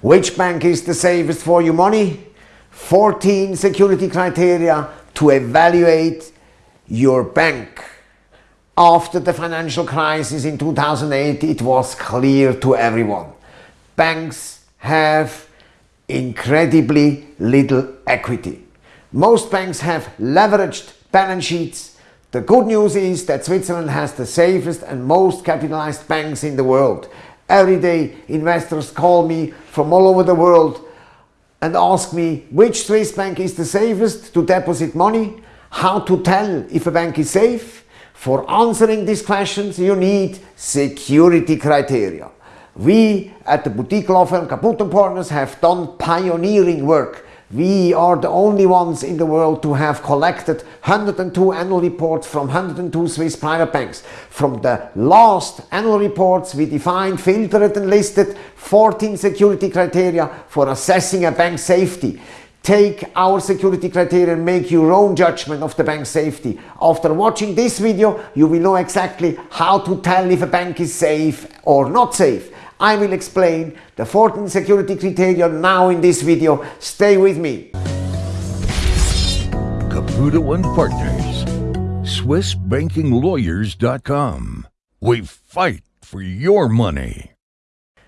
Which bank is the safest for your money? 14 security criteria to evaluate your bank. After the financial crisis in 2008, it was clear to everyone. Banks have incredibly little equity. Most banks have leveraged balance sheets. The good news is that Switzerland has the safest and most capitalized banks in the world. Every day investors call me from all over the world and ask me which Swiss bank is the safest to deposit money, how to tell if a bank is safe. For answering these questions you need security criteria. We at the boutique law firm Caputo Partners have done pioneering work we are the only ones in the world to have collected 102 annual reports from 102 Swiss private banks. From the last annual reports we defined, filtered and listed 14 security criteria for assessing a bank's safety. Take our security criteria and make your own judgment of the bank's safety. After watching this video you will know exactly how to tell if a bank is safe or not safe. I will explain the 14 security criteria now in this video. Stay with me. Caputo and Partners, SwissBankingLawyers.com. We fight for your money.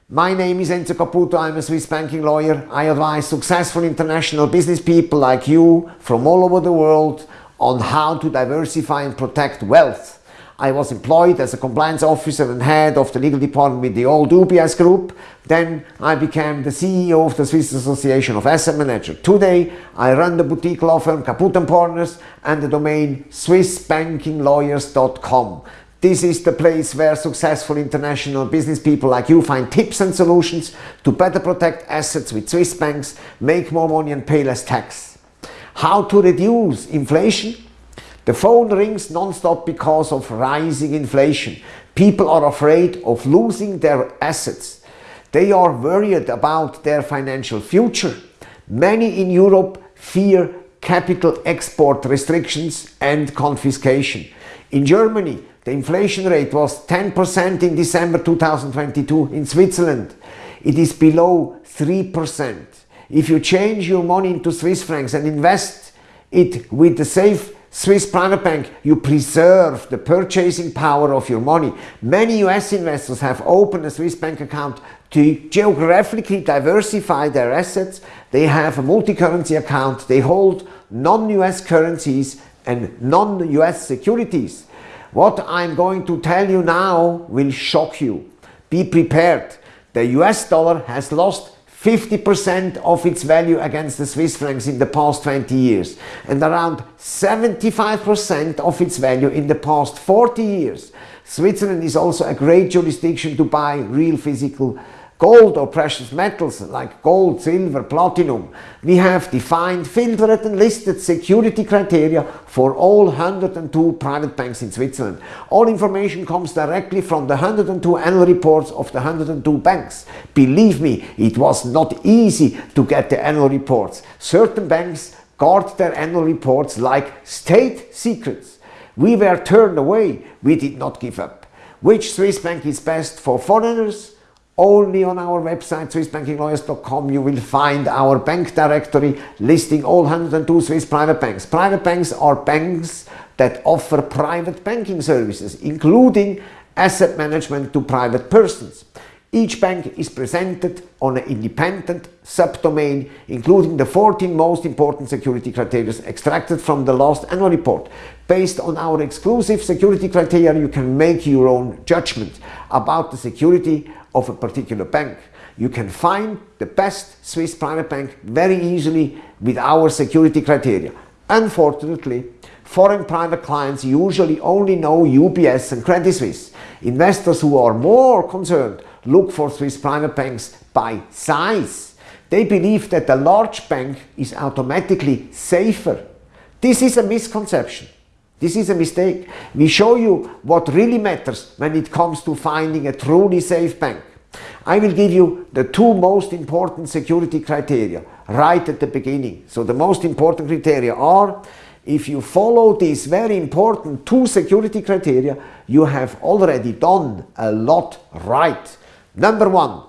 My name is Enzo Caputo, I'm a Swiss banking lawyer. I advise successful international business people like you from all over the world on how to diversify and protect wealth I was employed as a compliance officer and head of the legal department with the old UBS group. Then I became the CEO of the Swiss Association of Asset Managers. Today I run the boutique law firm Caputo Partners and the domain swissbankinglawyers.com. This is the place where successful international business people like you find tips and solutions to better protect assets with Swiss banks, make more money and pay less tax. How to reduce inflation the phone rings non-stop because of rising inflation. People are afraid of losing their assets. They are worried about their financial future. Many in Europe fear capital export restrictions and confiscation. In Germany, the inflation rate was 10% in December 2022. In Switzerland, it is below 3%. If you change your money into Swiss francs and invest it with the safe Swiss private bank, you preserve the purchasing power of your money. Many US investors have opened a Swiss bank account to geographically diversify their assets. They have a multi-currency account. They hold non-US currencies and non-US securities. What I'm going to tell you now will shock you. Be prepared. The US dollar has lost 50% of its value against the Swiss francs in the past 20 years and around 75% of its value in the past 40 years. Switzerland is also a great jurisdiction to buy real physical gold or precious metals like gold, silver, platinum. We have defined, filtered and listed security criteria for all 102 private banks in Switzerland. All information comes directly from the 102 annual reports of the 102 banks. Believe me, it was not easy to get the annual reports. Certain banks guard their annual reports like state secrets. We were turned away, we did not give up. Which Swiss bank is best for foreigners? Only on our website swissbankinglawyers.com you will find our bank directory listing all 102 Swiss private banks. Private banks are banks that offer private banking services including asset management to private persons. Each bank is presented on an independent subdomain including the 14 most important security criteria extracted from the last annual report. Based on our exclusive security criteria you can make your own judgment about the security of a particular bank. You can find the best Swiss private bank very easily with our security criteria. Unfortunately, foreign private clients usually only know UBS and Credit Suisse. Investors who are more concerned look for Swiss private banks by size. They believe that a large bank is automatically safer. This is a misconception. This is a mistake. We show you what really matters when it comes to finding a truly safe bank. I will give you the two most important security criteria right at the beginning. So the most important criteria are if you follow these very important two security criteria, you have already done a lot right. Number one,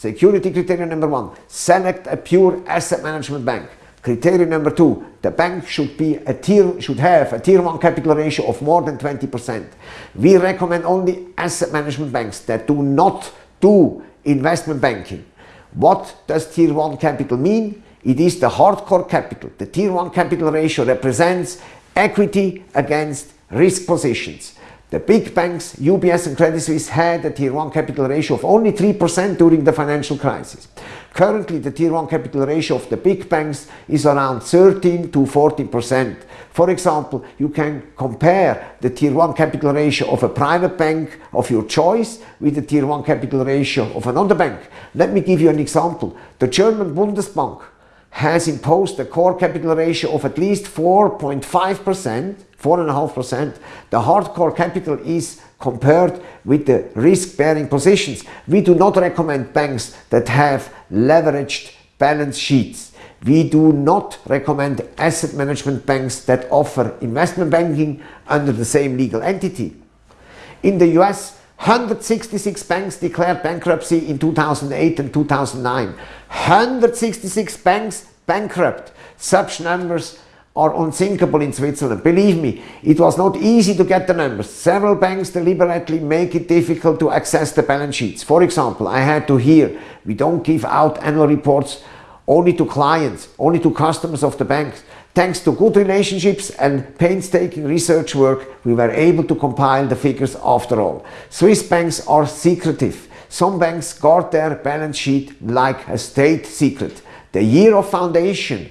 Security criterion number one, select a pure asset management bank. Criterion number two, the bank should be a tier should have a tier one capital ratio of more than 20%. We recommend only asset management banks that do not do investment banking. What does tier one capital mean? It is the hardcore capital. The tier one capital ratio represents equity against risk positions. The big banks, UBS and Credit Suisse, had a Tier 1 capital ratio of only 3% during the financial crisis. Currently, the Tier 1 capital ratio of the big banks is around 13 to 14%. For example, you can compare the Tier 1 capital ratio of a private bank of your choice with the Tier 1 capital ratio of another bank. Let me give you an example. The German Bundesbank has imposed a core capital ratio of at least 4.5%, 4.5%. The hardcore capital is compared with the risk-bearing positions. We do not recommend banks that have leveraged balance sheets. We do not recommend asset management banks that offer investment banking under the same legal entity. In the US, 166 banks declared bankruptcy in 2008 and 2009. 166 banks bankrupt. Such numbers are unthinkable in Switzerland. Believe me, it was not easy to get the numbers. Several banks deliberately make it difficult to access the balance sheets. For example, I had to hear, we don't give out annual reports only to clients, only to customers of the banks. Thanks to good relationships and painstaking research work, we were able to compile the figures after all. Swiss banks are secretive. Some banks guard their balance sheet like a state secret. The year of foundation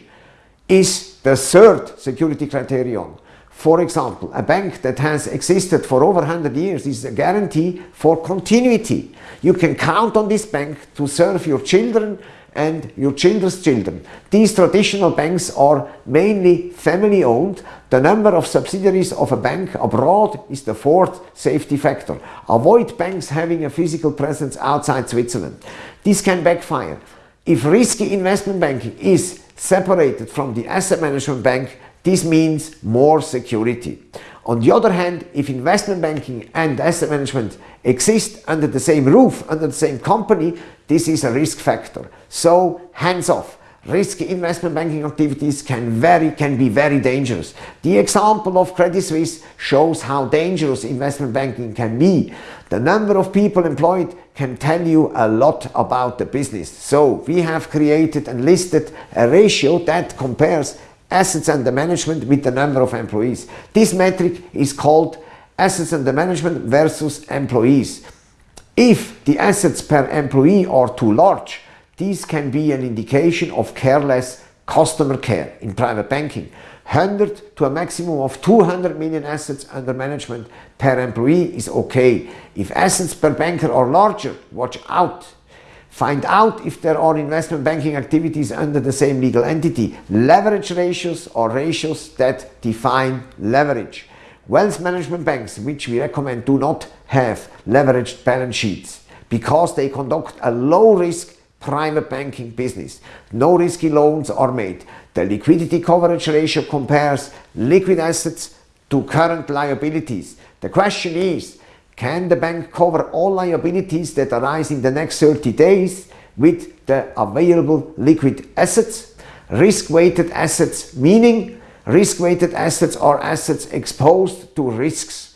is the third security criterion. For example, a bank that has existed for over 100 years is a guarantee for continuity. You can count on this bank to serve your children and your children's children. These traditional banks are mainly family owned. The number of subsidiaries of a bank abroad is the fourth safety factor. Avoid banks having a physical presence outside Switzerland. This can backfire. If risky investment banking is separated from the asset management bank, this means more security. On the other hand, if investment banking and asset management exist under the same roof, under the same company, this is a risk factor. So hands off. Risky investment banking activities can, very, can be very dangerous. The example of Credit Suisse shows how dangerous investment banking can be. The number of people employed can tell you a lot about the business. So we have created and listed a ratio that compares assets under management with the number of employees. This metric is called assets under management versus employees. If the assets per employee are too large, this can be an indication of careless customer care in private banking. 100 to a maximum of 200 million assets under management per employee is okay. If assets per banker are larger, watch out. Find out if there are investment banking activities under the same legal entity. Leverage ratios are ratios that define leverage. Wealth management banks, which we recommend, do not have leveraged balance sheets because they conduct a low risk private banking business. No risky loans are made. The liquidity coverage ratio compares liquid assets to current liabilities. The question is, can the bank cover all liabilities that arise in the next 30 days with the available liquid assets? Risk-weighted assets meaning risk-weighted assets are assets exposed to risks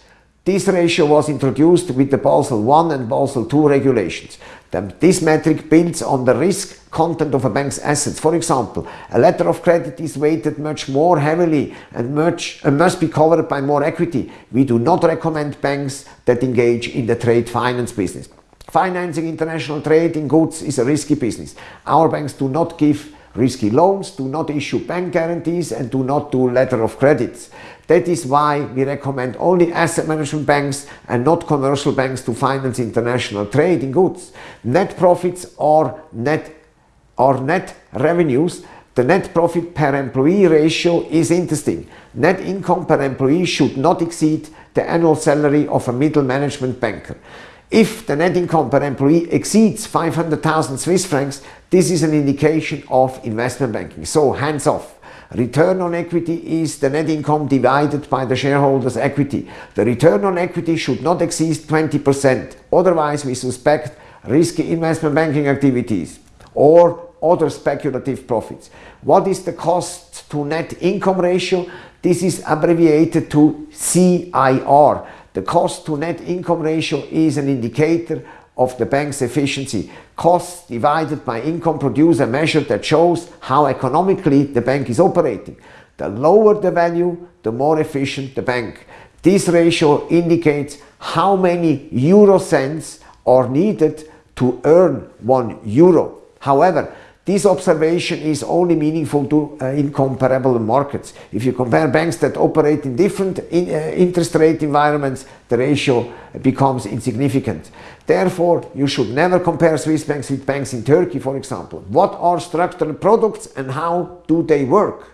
this ratio was introduced with the Basel I and Basel II regulations. This metric builds on the risk content of a bank's assets. For example, a letter of credit is weighted much more heavily and, much, and must be covered by more equity. We do not recommend banks that engage in the trade finance business. Financing international trade in goods is a risky business. Our banks do not give risky loans, do not issue bank guarantees and do not do letter of credits. That is why we recommend only asset management banks and not commercial banks to finance international trade in goods. Net profits or net, are net revenues. The net profit per employee ratio is interesting. Net income per employee should not exceed the annual salary of a middle management banker. If the net income per employee exceeds 500,000 Swiss francs, this is an indication of investment banking. So hands off. Return on equity is the net income divided by the shareholder's equity. The return on equity should not exceed 20%. Otherwise, we suspect risky investment banking activities, or other speculative profits. What is the cost to net income ratio? This is abbreviated to CIR. The cost to net income ratio is an indicator of the bank's efficiency. Costs divided by income produce a measure that shows how economically the bank is operating. The lower the value, the more efficient the bank. This ratio indicates how many euro cents are needed to earn one euro. However, this observation is only meaningful to uh, incomparable markets. If you compare banks that operate in different in, uh, interest rate environments, the ratio becomes insignificant. Therefore, you should never compare Swiss banks with banks in Turkey, for example. What are structural products and how do they work?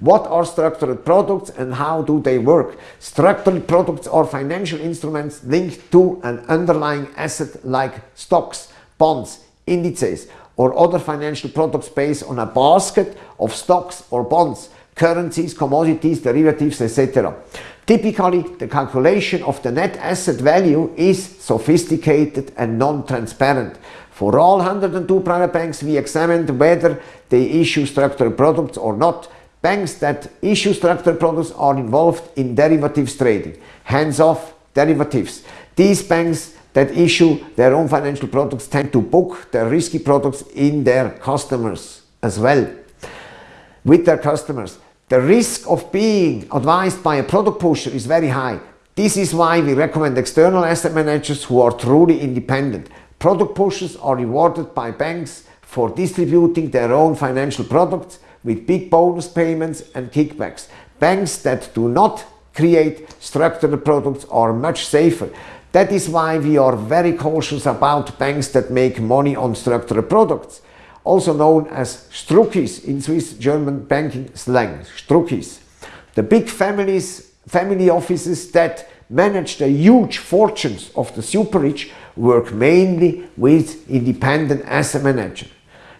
What are structured products and how do they work? Structured products are financial instruments linked to an underlying asset like stocks, bonds, indices, or other financial products based on a basket of stocks or bonds, currencies, commodities, derivatives, etc. Typically, the calculation of the net asset value is sophisticated and non-transparent. For all 102 private banks, we examined whether they issue structured products or not. Banks that issue structured products are involved in derivatives trading, hands-off derivatives. These banks that issue their own financial products tend to book their risky products in their customers as well, with their customers. The risk of being advised by a product pusher is very high. This is why we recommend external asset managers who are truly independent. Product pushers are rewarded by banks for distributing their own financial products with big bonus payments and kickbacks. Banks that do not create structured products are much safer. That is why we are very cautious about banks that make money on structured products, also known as Struckis in Swiss German banking slang, Struckis. The big families, family offices that manage the huge fortunes of the super rich work mainly with independent asset managers.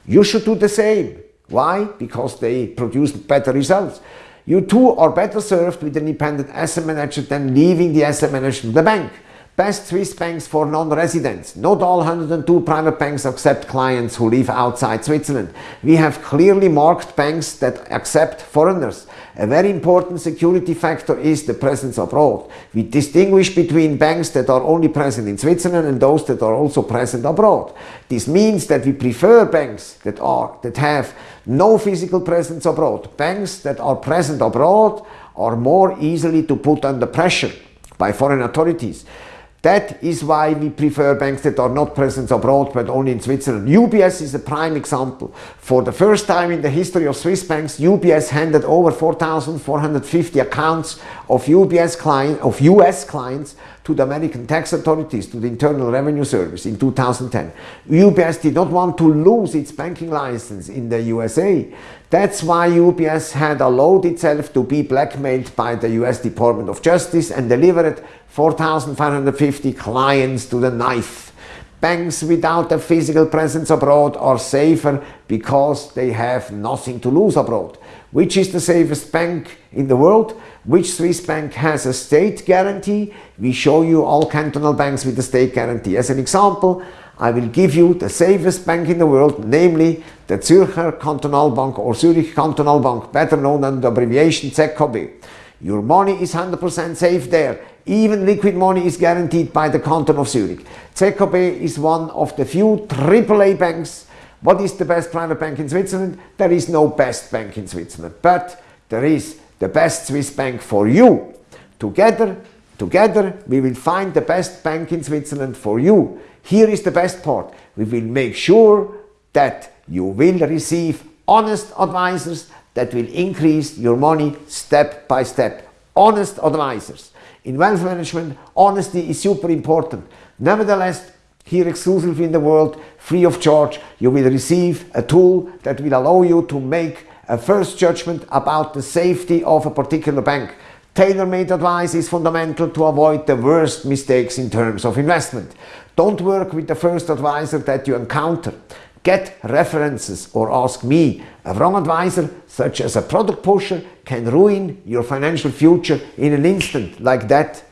You should do the same. Why? Because they produce better results. You too are better served with an independent asset manager than leaving the asset manager to the bank. Best Swiss banks for non-residents. Not all 102 private banks accept clients who live outside Switzerland. We have clearly marked banks that accept foreigners. A very important security factor is the presence abroad. We distinguish between banks that are only present in Switzerland and those that are also present abroad. This means that we prefer banks that are that have no physical presence abroad. Banks that are present abroad are more easily to put under pressure by foreign authorities. That is why we prefer banks that are not present abroad but only in Switzerland. UBS is a prime example. For the first time in the history of Swiss banks, UBS handed over 4,450 accounts of UBS client, of US clients to the American tax authorities, to the Internal Revenue Service in 2010. UBS did not want to lose its banking license in the USA. That's why UBS had allowed itself to be blackmailed by the US Department of Justice and delivered 4,550 clients to the knife. Banks without a physical presence abroad are safer because they have nothing to lose abroad. Which is the safest bank in the world? Which Swiss bank has a state guarantee? We show you all cantonal banks with a state guarantee. As an example, I will give you the safest bank in the world, namely the Zürcher Kantonalbank or Zürich Kantonalbank, better known under the abbreviation ZKB. Your money is 100% safe there. Even liquid money is guaranteed by the canton of Zurich. ZKB is one of the few AAA banks. What is the best private bank in Switzerland? There is no best bank in Switzerland, but there is the best Swiss bank for you. Together, together we will find the best bank in Switzerland for you. Here is the best part. We will make sure that you will receive honest advisors that will increase your money step by step. Honest advisors. In wealth management, honesty is super important. Nevertheless, here exclusively in the world, free of charge, you will receive a tool that will allow you to make a first judgment about the safety of a particular bank. Tailor-made advice is fundamental to avoid the worst mistakes in terms of investment. Don't work with the first advisor that you encounter. Get references or ask me. A wrong advisor, such as a product pusher, can ruin your financial future in an instant like that.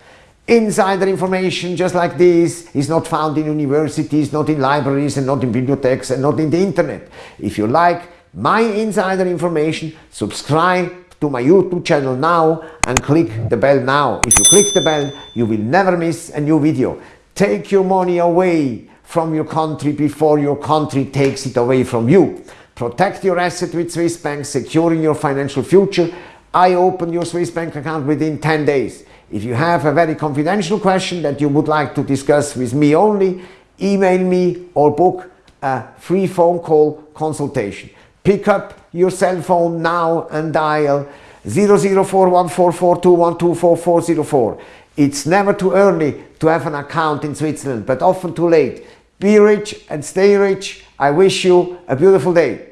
Insider information just like this is not found in universities, not in libraries and not in bibliotheques and not in the internet. If you like my insider information, subscribe to my YouTube channel now and click the bell now. If you click the bell, you will never miss a new video. Take your money away from your country before your country takes it away from you. Protect your asset with Swiss Bank, securing your financial future. I open your Swiss Bank account within 10 days. If you have a very confidential question that you would like to discuss with me only, email me or book a free phone call consultation. Pick up your cell phone now and dial 00414421244404. It's never too early to have an account in Switzerland, but often too late. Be rich and stay rich. I wish you a beautiful day.